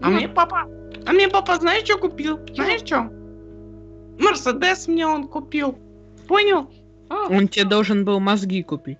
А ну, мне папа, а мне папа, знаешь, что купил? Знаешь, что? Мерседес мне он купил. Понял? А, Он тебе должен был мозги купить.